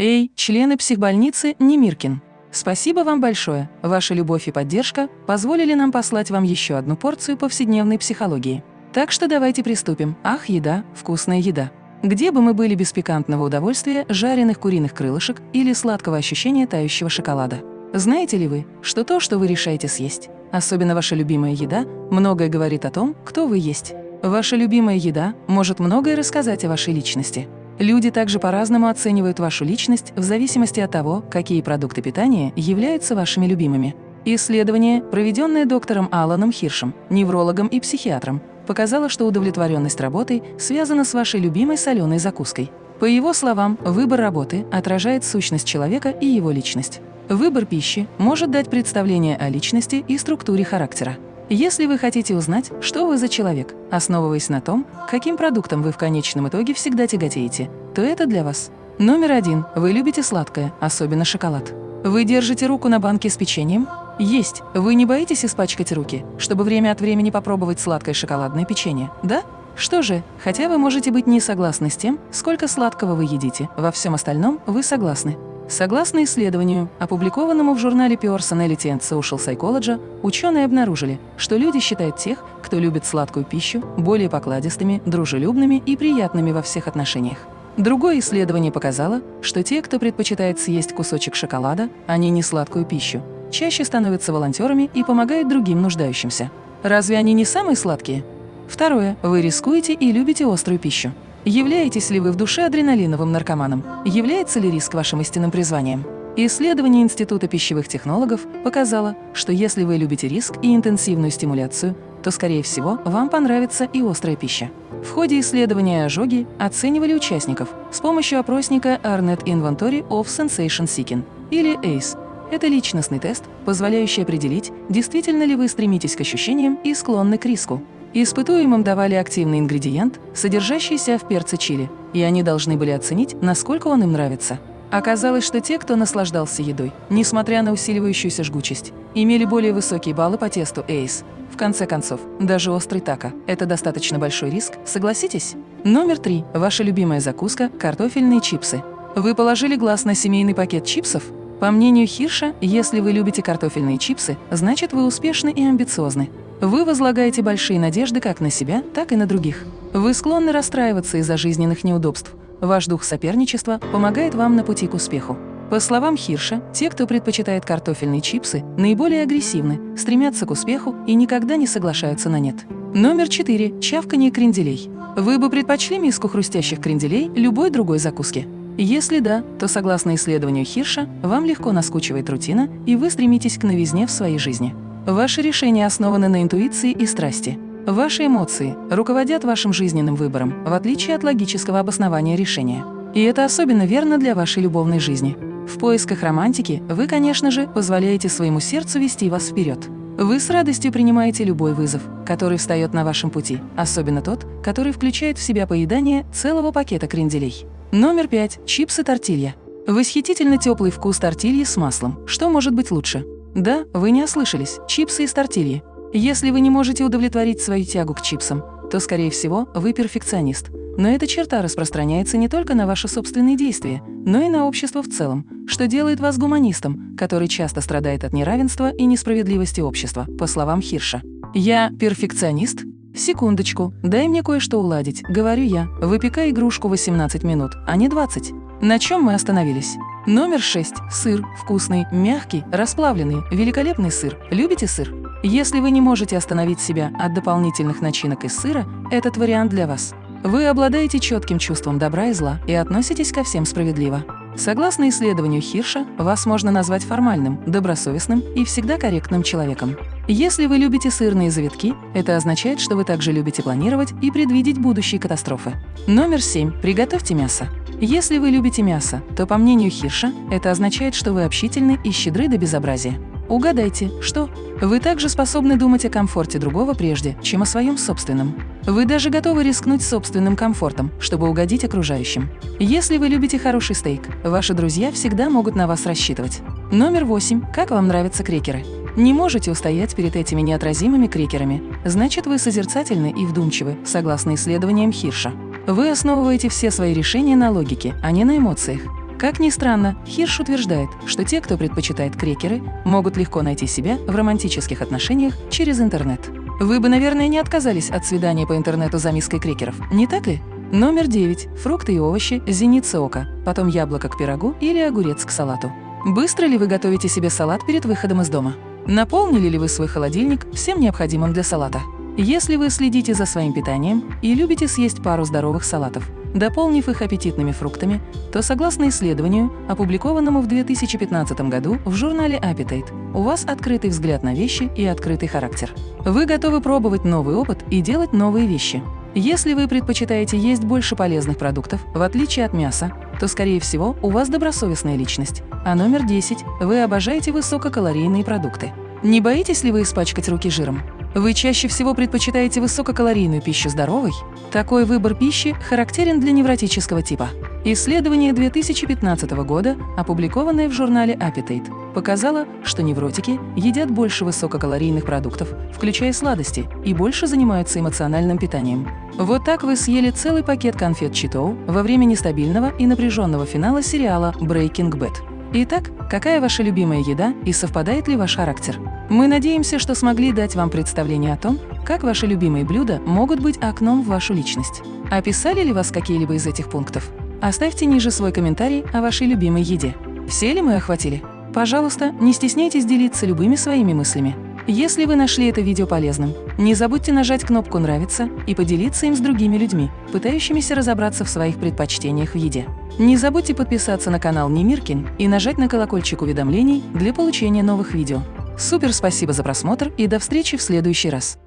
Эй, члены психбольницы Немиркин! Спасибо вам большое. Ваша любовь и поддержка позволили нам послать вам еще одну порцию повседневной психологии. Так что давайте приступим. Ах, еда, вкусная еда. Где бы мы были без пикантного удовольствия жареных куриных крылышек или сладкого ощущения тающего шоколада? Знаете ли вы, что то, что вы решаете съесть, особенно ваша любимая еда, многое говорит о том, кто вы есть? Ваша любимая еда может многое рассказать о вашей личности. Люди также по-разному оценивают вашу личность в зависимости от того, какие продукты питания являются вашими любимыми. Исследование, проведенное доктором Аланом Хиршем, неврологом и психиатром, показало, что удовлетворенность работой связана с вашей любимой соленой закуской. По его словам, выбор работы отражает сущность человека и его личность. Выбор пищи может дать представление о личности и структуре характера. Если вы хотите узнать, что вы за человек, основываясь на том, каким продуктом вы в конечном итоге всегда тяготеете, то это для вас. Номер один. Вы любите сладкое, особенно шоколад. Вы держите руку на банке с печеньем? Есть. Вы не боитесь испачкать руки, чтобы время от времени попробовать сладкое шоколадное печенье, да? Что же, хотя вы можете быть не согласны с тем, сколько сладкого вы едите, во всем остальном вы согласны. Согласно исследованию, опубликованному в журнале Personality and Social Psychology, ученые обнаружили, что люди считают тех, кто любит сладкую пищу, более покладистыми, дружелюбными и приятными во всех отношениях. Другое исследование показало, что те, кто предпочитает съесть кусочек шоколада, а не несладкую пищу, чаще становятся волонтерами и помогают другим нуждающимся. Разве они не самые сладкие? Второе. Вы рискуете и любите острую пищу. Являетесь ли вы в душе адреналиновым наркоманом? Является ли риск вашим истинным призванием? Исследование Института пищевых технологов показало, что если вы любите риск и интенсивную стимуляцию, то, скорее всего, вам понравится и острая пища. В ходе исследования ожоги оценивали участников с помощью опросника Arnet Inventory of Sensation Seeking, или ACE. Это личностный тест, позволяющий определить, действительно ли вы стремитесь к ощущениям и склонны к риску. Испытуемым давали активный ингредиент, содержащийся в перце чили, и они должны были оценить, насколько он им нравится. Оказалось, что те, кто наслаждался едой, несмотря на усиливающуюся жгучесть, имели более высокие баллы по тесту ACE. В конце концов, даже острый тако – это достаточно большой риск, согласитесь? Номер три. Ваша любимая закуска – картофельные чипсы. Вы положили глаз на семейный пакет чипсов? По мнению Хирша, если вы любите картофельные чипсы, значит вы успешны и амбициозны. Вы возлагаете большие надежды как на себя, так и на других. Вы склонны расстраиваться из-за жизненных неудобств. Ваш дух соперничества помогает вам на пути к успеху. По словам Хирша, те, кто предпочитает картофельные чипсы, наиболее агрессивны, стремятся к успеху и никогда не соглашаются на «нет». Номер 4. Чавканье кренделей. Вы бы предпочли миску хрустящих кренделей любой другой закуски? Если да, то согласно исследованию Хирша, вам легко наскучивает рутина, и вы стремитесь к новизне в своей жизни. Ваши решения основаны на интуиции и страсти. Ваши эмоции руководят вашим жизненным выбором, в отличие от логического обоснования решения. И это особенно верно для вашей любовной жизни. В поисках романтики вы, конечно же, позволяете своему сердцу вести вас вперед. Вы с радостью принимаете любой вызов, который встает на вашем пути, особенно тот, который включает в себя поедание целого пакета кренделей. Номер пять. Чипсы тортилья. Восхитительно теплый вкус тортильи с маслом. Что может быть лучше? Да, вы не ослышались, чипсы из тортильи. Если вы не можете удовлетворить свою тягу к чипсам, то, скорее всего, вы перфекционист. Но эта черта распространяется не только на ваши собственные действия, но и на общество в целом, что делает вас гуманистом, который часто страдает от неравенства и несправедливости общества, по словам Хирша. «Я перфекционист?» «Секундочку, дай мне кое-что уладить», — говорю я, выпекая игрушку 18 минут, а не 20. На чем мы остановились? Номер 6. Сыр. Вкусный, мягкий, расплавленный, великолепный сыр. Любите сыр? Если вы не можете остановить себя от дополнительных начинок из сыра, этот вариант для вас. Вы обладаете четким чувством добра и зла и относитесь ко всем справедливо. Согласно исследованию Хирша, вас можно назвать формальным, добросовестным и всегда корректным человеком. Если вы любите сырные завитки, это означает, что вы также любите планировать и предвидеть будущие катастрофы. Номер 7. Приготовьте мясо. Если вы любите мясо, то, по мнению Хирша, это означает, что вы общительны и щедры до безобразия. Угадайте, что? Вы также способны думать о комфорте другого прежде, чем о своем собственном. Вы даже готовы рискнуть собственным комфортом, чтобы угодить окружающим. Если вы любите хороший стейк, ваши друзья всегда могут на вас рассчитывать. Номер восемь. Как вам нравятся крекеры? Не можете устоять перед этими неотразимыми крекерами. Значит, вы созерцательны и вдумчивы, согласно исследованиям Хирша. Вы основываете все свои решения на логике, а не на эмоциях. Как ни странно, Хирш утверждает, что те, кто предпочитает крекеры, могут легко найти себя в романтических отношениях через интернет. Вы бы, наверное, не отказались от свидания по интернету за миской крекеров, не так ли? Номер 9. Фрукты и овощи, зеница ока, потом яблоко к пирогу или огурец к салату. Быстро ли вы готовите себе салат перед выходом из дома? Наполнили ли вы свой холодильник всем необходимым для салата? Если вы следите за своим питанием и любите съесть пару здоровых салатов, дополнив их аппетитными фруктами, то, согласно исследованию, опубликованному в 2015 году в журнале Appetite, у вас открытый взгляд на вещи и открытый характер. Вы готовы пробовать новый опыт и делать новые вещи. Если вы предпочитаете есть больше полезных продуктов, в отличие от мяса, то, скорее всего, у вас добросовестная личность. А номер 10 – вы обожаете высококалорийные продукты. Не боитесь ли вы испачкать руки жиром? Вы чаще всего предпочитаете высококалорийную пищу здоровой? Такой выбор пищи характерен для невротического типа. Исследование 2015 года, опубликованное в журнале Appetite, показало, что невротики едят больше высококалорийных продуктов, включая сладости, и больше занимаются эмоциональным питанием. Вот так вы съели целый пакет конфет Читоу во время нестабильного и напряженного финала сериала Breaking Bad. Итак, какая ваша любимая еда и совпадает ли ваш характер? Мы надеемся, что смогли дать вам представление о том, как ваши любимые блюда могут быть окном в вашу личность. Описали ли вас какие-либо из этих пунктов? Оставьте ниже свой комментарий о вашей любимой еде. Все ли мы охватили? Пожалуйста, не стесняйтесь делиться любыми своими мыслями. Если вы нашли это видео полезным, не забудьте нажать кнопку «Нравится» и поделиться им с другими людьми, пытающимися разобраться в своих предпочтениях в еде. Не забудьте подписаться на канал Немиркин и нажать на колокольчик уведомлений для получения новых видео. Супер спасибо за просмотр и до встречи в следующий раз!